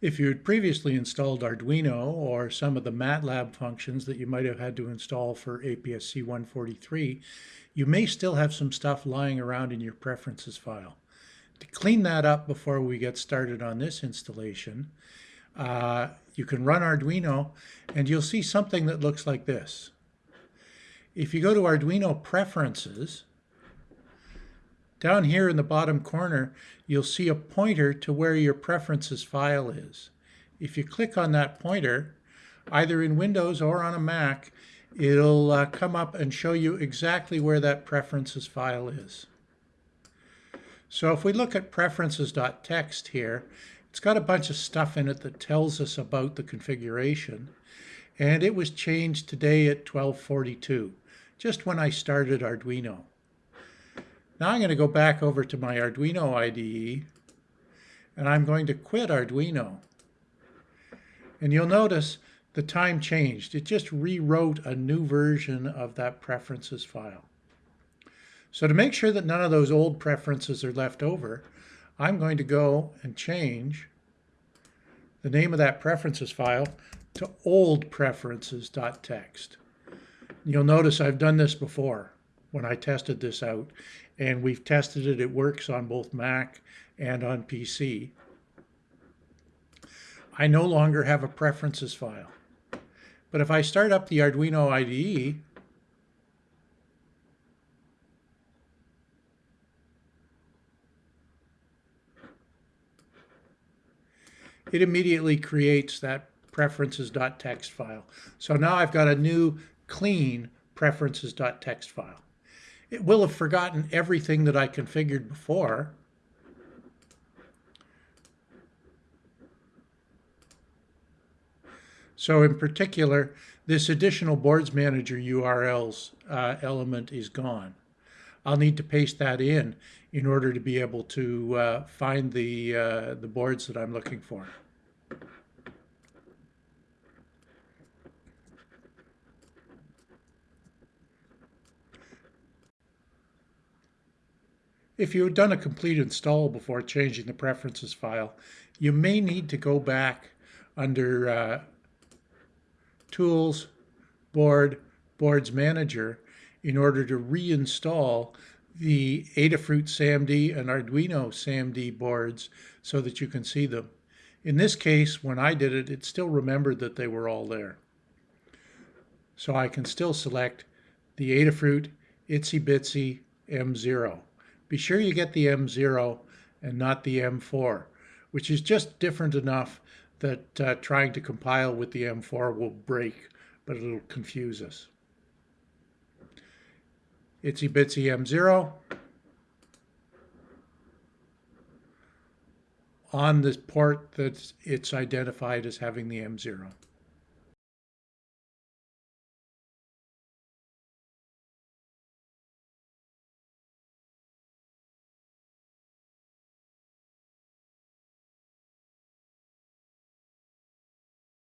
If you had previously installed Arduino or some of the MATLAB functions that you might have had to install for APS-C 143, you may still have some stuff lying around in your preferences file. To clean that up before we get started on this installation, uh, you can run Arduino and you'll see something that looks like this. If you go to Arduino Preferences, down here in the bottom corner, you'll see a pointer to where your preferences file is. If you click on that pointer, either in Windows or on a Mac, it'll uh, come up and show you exactly where that preferences file is. So if we look at preferences.txt here, it's got a bunch of stuff in it that tells us about the configuration. And it was changed today at 1242, just when I started Arduino. Now I'm going to go back over to my Arduino IDE and I'm going to quit Arduino. And you'll notice the time changed. It just rewrote a new version of that preferences file. So to make sure that none of those old preferences are left over, I'm going to go and change the name of that preferences file to old preferences.txt. You'll notice I've done this before when I tested this out and we've tested it. It works on both Mac and on PC. I no longer have a preferences file. But if I start up the Arduino IDE, it immediately creates that preferences.txt file. So now I've got a new clean preferences.txt file. It will have forgotten everything that I configured before. So in particular, this additional boards manager URLs uh, element is gone. I'll need to paste that in in order to be able to uh, find the, uh, the boards that I'm looking for. If you had done a complete install before changing the preferences file, you may need to go back under uh, Tools, Board, Boards Manager in order to reinstall the Adafruit SAMD and Arduino SAMD boards so that you can see them. In this case, when I did it, it still remembered that they were all there. So I can still select the Adafruit Itsy Bitsy M0 be sure you get the M0 and not the M4, which is just different enough that uh, trying to compile with the M4 will break, but it'll confuse us. Itsy Bitsy M0 on the port that it's identified as having the M0.